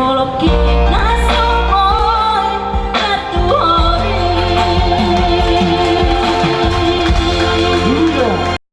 hollow